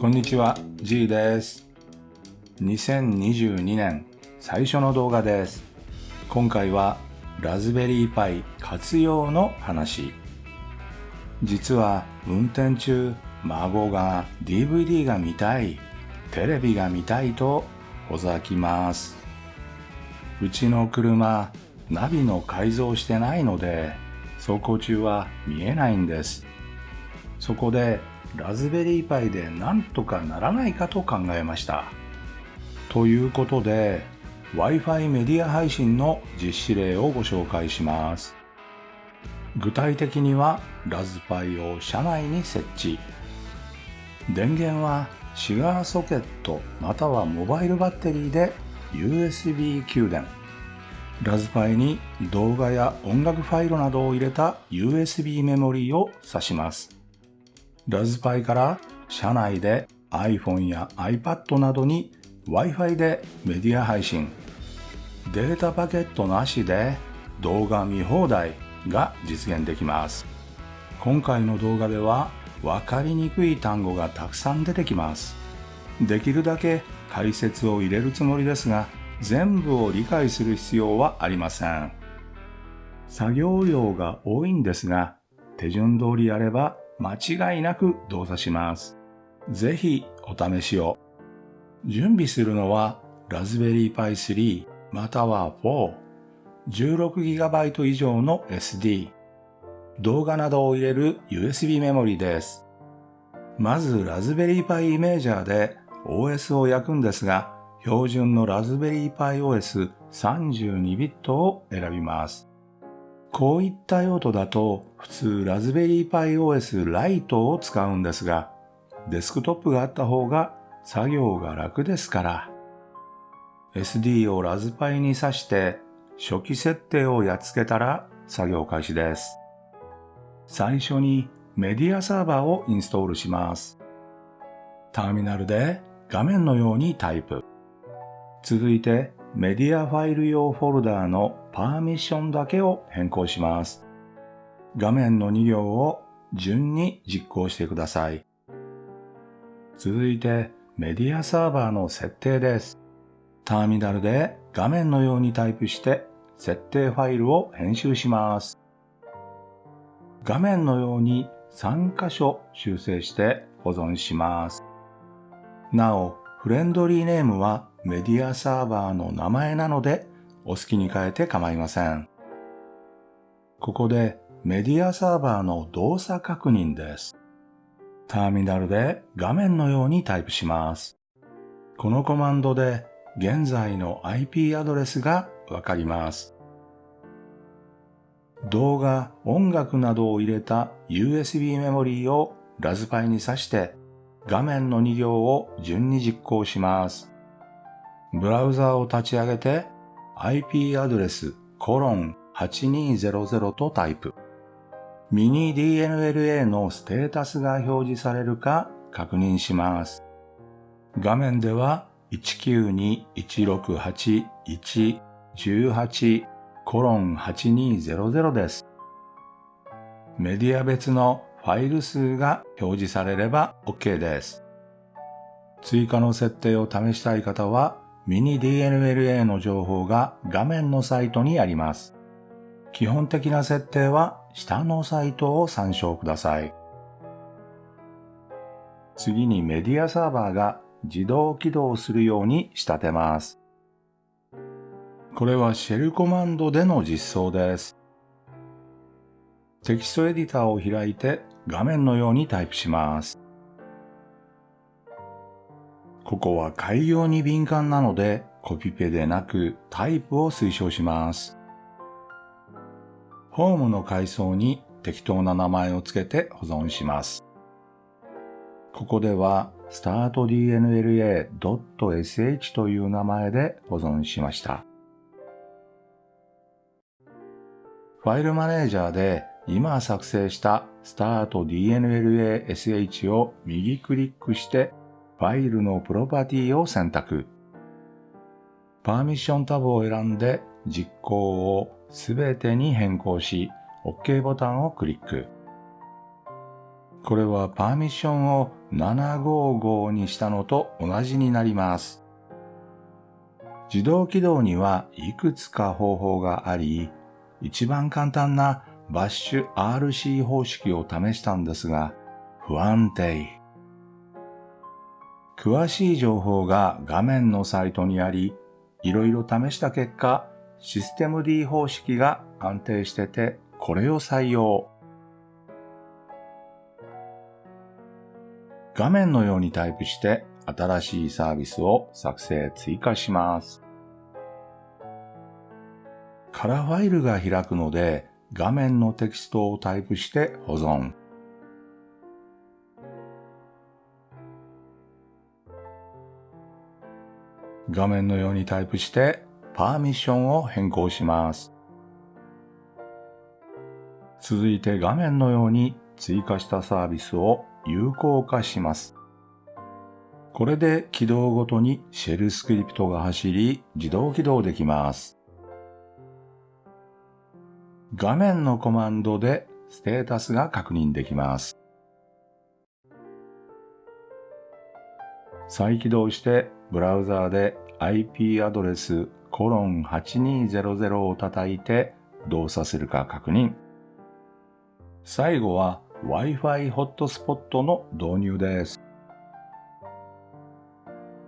こんにちは、G です。2022年最初の動画です。今回はラズベリーパイ活用の話。実は運転中、孫が DVD が見たい、テレビが見たいとほざきます。うちの車、ナビの改造してないので、走行中は見えないんです。そこでラズベリーパイでなんとかならないかと考えました。ということで Wi-Fi メディア配信の実施例をご紹介します。具体的にはラズパイを車内に設置。電源はシガーソケットまたはモバイルバッテリーで USB 給電。ラズパイに動画や音楽ファイルなどを入れた USB メモリーを挿します。ラズパイから車内で iPhone や iPad などに Wi-Fi でメディア配信。データパケットなしで動画見放題が実現できます。今回の動画では分かりにくい単語がたくさん出てきます。できるだけ解説を入れるつもりですが、全部を理解する必要はありません。作業量が多いんですが、手順通りやれば間違いなく動作します。ぜひお試しを。準備するのはラズベリーパイ3または4、16GB 以上の SD、動画などを入れる USB メモリです。まずラズベリーパイイメージャーで OS を焼くんですが、標準のラズベリーパイ OS32 ビットを選びます。こういった用途だと普通ラズベリーパイ OS ライトを使うんですが、デスクトップがあった方が作業が楽ですから。SD をラズパイに挿して初期設定をやっつけたら作業開始です。最初にメディアサーバーをインストールします。ターミナルで画面のようにタイプ。続いてメディアファイル用フォルダーのパーミッションだけを変更します。画面の2行を順に実行してください。続いてメディアサーバーの設定です。ターミナルで画面のようにタイプして設定ファイルを編集します。画面のように3箇所修正して保存します。なお、フレンドリーネームはメディアサーバーの名前なのでお好きに変えて構いません。ここでメディアサーバーの動作確認です。ターミナルで画面のようにタイプします。このコマンドで現在の IP アドレスがわかります。動画、音楽などを入れた USB メモリーをラズパイに挿して画面の2行を順に実行します。ブラウザーを立ち上げて IP アドレスコロン8200とタイプ。ミニ DNLA のステータスが表示されるか確認します。画面では192.168.1.18コロン8200です。メディア別のファイル数が表示されれば OK です。追加の設定を試したい方はミニ DNLA の情報が画面のサイトにあります。基本的な設定は下のサイトを参照ください。次にメディアサーバーが自動起動するように仕立てます。これはシェルコマンドでの実装です。テキストエディターを開いて画面のようにタイプします。ここは改行に敏感なのでコピペでなくタイプを推奨します。ホームの階層に適当な名前をつけて保存します。ここでは startdnla.sh という名前で保存しました。ファイルマネージャーで今作成した startdnlash を右クリックしてファイルのプロパティを選択。パーミッションタブを選んで実行をすべてに変更し OK ボタンをクリック。これはパーミッションを755にしたのと同じになります。自動起動にはいくつか方法があり、一番簡単なバッシュ RC 方式を試したんですが、不安定。詳しい情報が画面のサイトにあり、いろいろ試した結果、システム D 方式が安定してて、これを採用。画面のようにタイプして新しいサービスを作成追加します。カラーファイルが開くので画面のテキストをタイプして保存。画面のようにタイプしてパーミッションを変更します。続いて画面のように追加したサービスを有効化します。これで起動ごとにシェルスクリプトが走り自動起動できます。画面のコマンドでステータスが確認できます。再起動してブラウザーで IP アドレスコロン8200を叩いて動作するか確認。最後は Wi-Fi ホットスポットの導入です。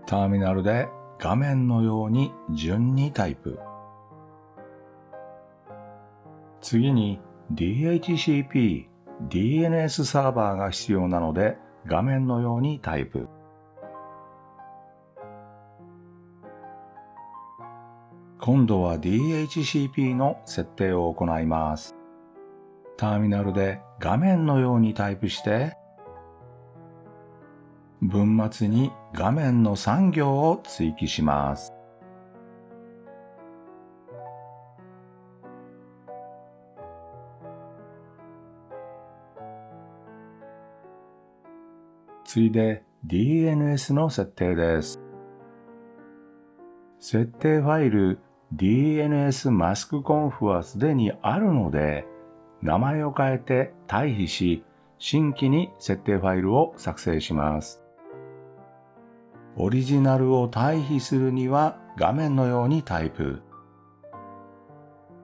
ターミナルで画面のように順にタイプ。次に DHCP、DNS サーバーが必要なので画面のようにタイプ。今度は DHCP の設定を行います。ターミナルで画面のようにタイプして、文末に画面の3行を追記します。次いで DNS の設定です。設定ファイル DNS マスクコンフはすでにあるので、名前を変えて退避し、新規に設定ファイルを作成します。オリジナルを退避するには画面のようにタイプ。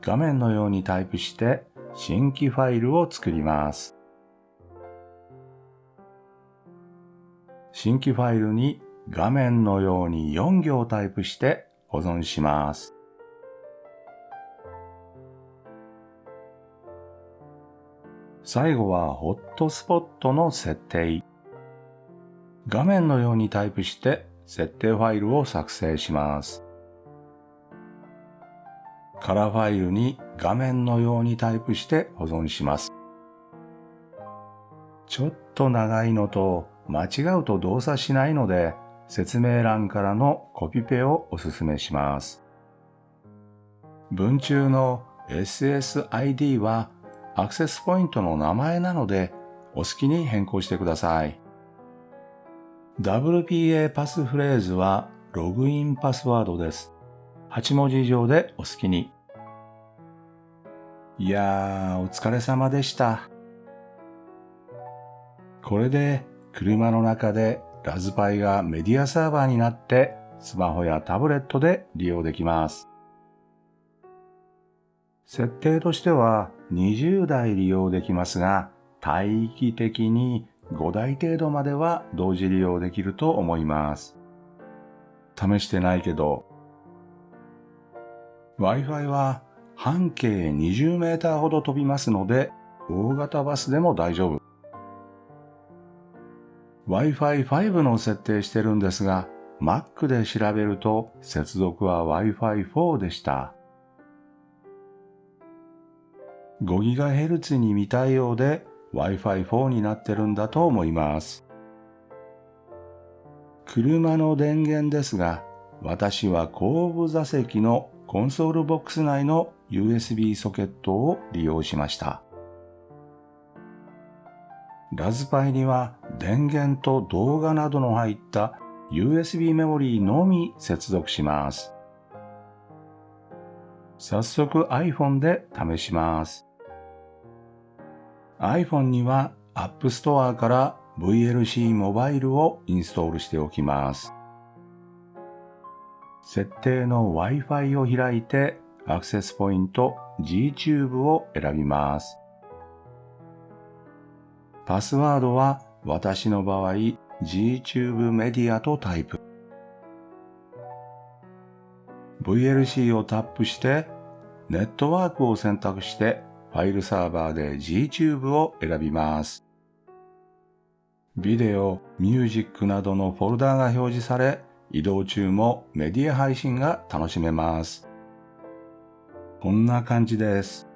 画面のようにタイプして新規ファイルを作ります。新規ファイルに画面のように4行タイプして保存します。最後はホットスポットの設定。画面のようにタイプして設定ファイルを作成します。カラーファイルに画面のようにタイプして保存します。ちょっと長いのと間違うと動作しないので、説明欄からのコピペをお勧めします。文中の SSID はアクセスポイントの名前なのでお好きに変更してください。WPA パスフレーズはログインパスワードです。8文字以上でお好きに。いやー、お疲れ様でした。これで車の中でラズパイがメディアサーバーになってスマホやタブレットで利用できます。設定としては20台利用できますが、帯域的に5台程度までは同時利用できると思います。試してないけど、Wi-Fi は半径20メーターほど飛びますので、大型バスでも大丈夫。Wi-Fi 5の設定してるんですが、Mac で調べると接続は Wi-Fi 4でした。5GHz に未対応で Wi-Fi 4になってるんだと思います。車の電源ですが、私は後部座席のコンソールボックス内の USB ソケットを利用しました。ラズパイには電源と動画などの入った USB メモリーのみ接続します。早速 iPhone で試します。iPhone には App Store から VLC モバイルをインストールしておきます。設定の Wi-Fi を開いてアクセスポイント Gtube を選びます。パスワードは私の場合 Gtube メディアとタイプ。VLC をタップしてネットワークを選択してファイルサーバーで Gtube を選びます。ビデオ、ミュージックなどのフォルダが表示され、移動中もメディア配信が楽しめます。こんな感じです。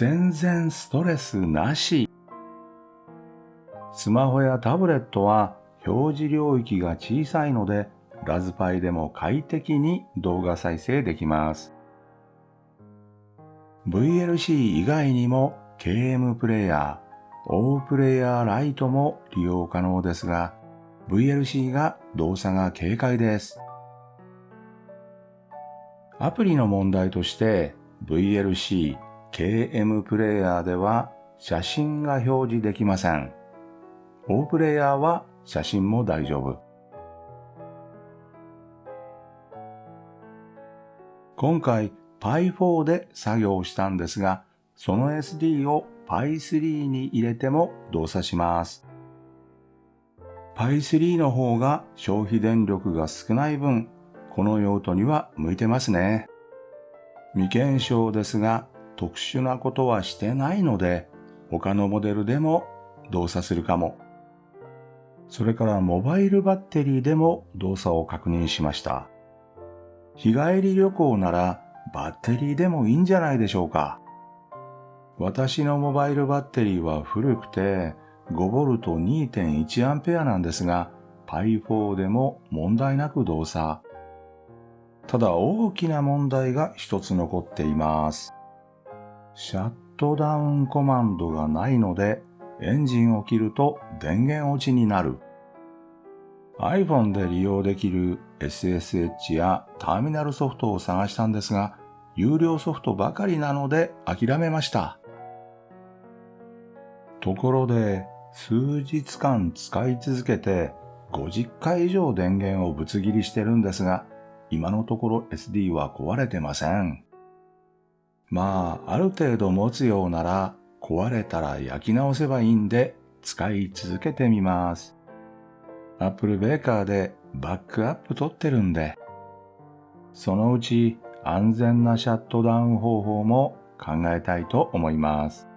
全然ストレスなし。スマホやタブレットは表示領域が小さいので、ラズパイでも快適に動画再生できます。VLC 以外にも KM プレイヤー、O プレイヤーライトも利用可能ですが、VLC が動作が軽快です。アプリの問題として VLC KM プレイヤーでは写真が表示できません。O プレイヤーは写真も大丈夫。今回 Pi4 で作業したんですが、その SD を Pi3 に入れても動作します。Pi3 の方が消費電力が少ない分、この用途には向いてますね。未検証ですが、特殊なことはしてないので、他のモデルでも動作するかも。それからモバイルバッテリーでも動作を確認しました。日帰り旅行ならバッテリーでもいいんじゃないでしょうか。私のモバイルバッテリーは古くて 5V 2.1A なんですが、Pi4 でも問題なく動作。ただ大きな問題が一つ残っています。シャットダウンコマンドがないので、エンジンを切ると電源落ちになる。iPhone で利用できる SSH やターミナルソフトを探したんですが、有料ソフトばかりなので諦めました。ところで、数日間使い続けて50回以上電源をぶつ切りしてるんですが、今のところ SD は壊れてません。まあ、ある程度持つようなら壊れたら焼き直せばいいんで使い続けてみます。Apple ベーカーでバックアップ取ってるんで、そのうち安全なシャットダウン方法も考えたいと思います。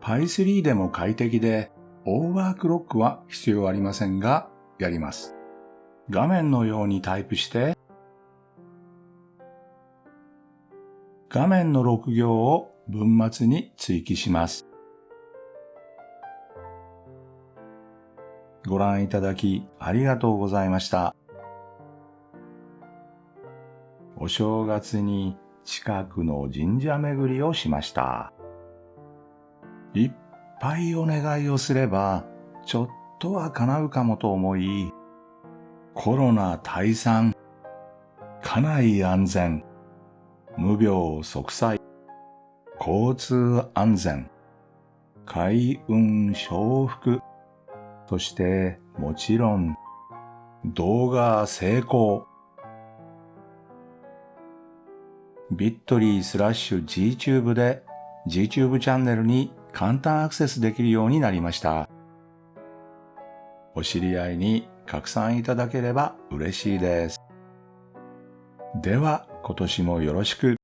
Pi3 でも快適で、オーバークロックは必要ありませんが、やります。画面のようにタイプして、画面の6行を文末に追記します。ご覧いただきありがとうございました。お正月に近くの神社巡りをしました。いっぱいお願いをすれば、ちょっとは叶うかもと思い、コロナ退散、家内安全、無病息災、交通安全、開運承福、そしてもちろん動画成功、ビットリースラッシュ Gtube で Gtube チャンネルに簡単アクセスできるようになりました。お知り合いに拡散いただければ嬉しいです。では今年もよろしく。